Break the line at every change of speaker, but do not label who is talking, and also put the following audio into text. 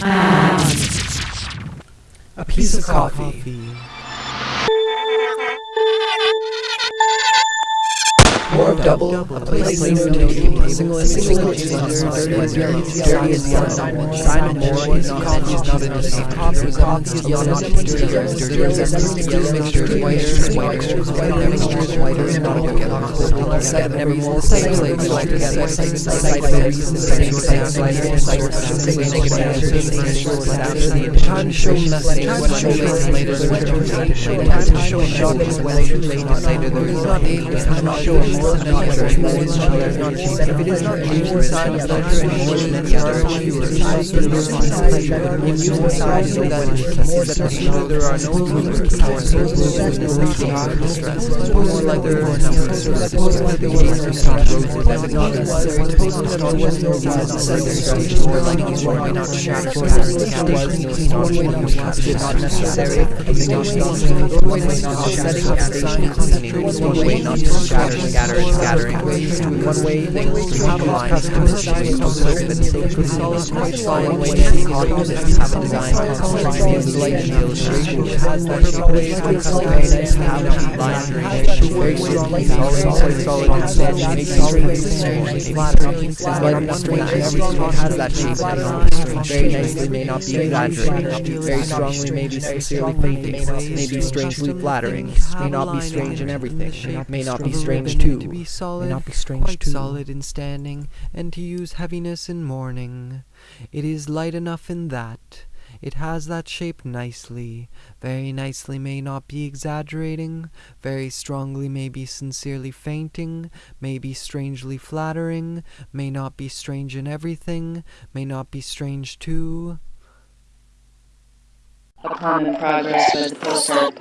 A piece of coffee. More of double, a place the table, single and single is on dirty as dirty, dirty as the unknown. Sign of more is not coffee, is not in the same coffee, is coffee, is not dirty dirty, is white, is white, is white, is is together. Like together, the time show message, show later, time too late, is not able, to show more if it is not using side of pleasure any more than any other, in using side so that it is that there are no losers or there's no reason to distress. Suppose like there are numbers, suppose like the case of stop roses that would not necessary, suppose that all was no to set their strategy, or like these one way not shatter, scatter, scatter, was no did not necessary, something not one way not setting up station, cleaning, one way not to shatter, scatter, scattering, one way things to have a line, positioning, open, with solid, quite solid, way to opposites, have a design, concentrating, is light and illustration, has that shape, ways, have a line, very nicely, may not be exaggerated, very strongly, may be sincerely fainting, may be strangely flattering, may not be strange in everything, may not be strange too,
to be solid,
may not be strange
quite
too.
solid in standing, and to use heaviness in mourning. It is light enough in that. It has that shape nicely, very nicely may not be exaggerating, very strongly may be sincerely fainting, may be strangely flattering, may not be strange in everything, may not be strange too.
A common progress was the postcard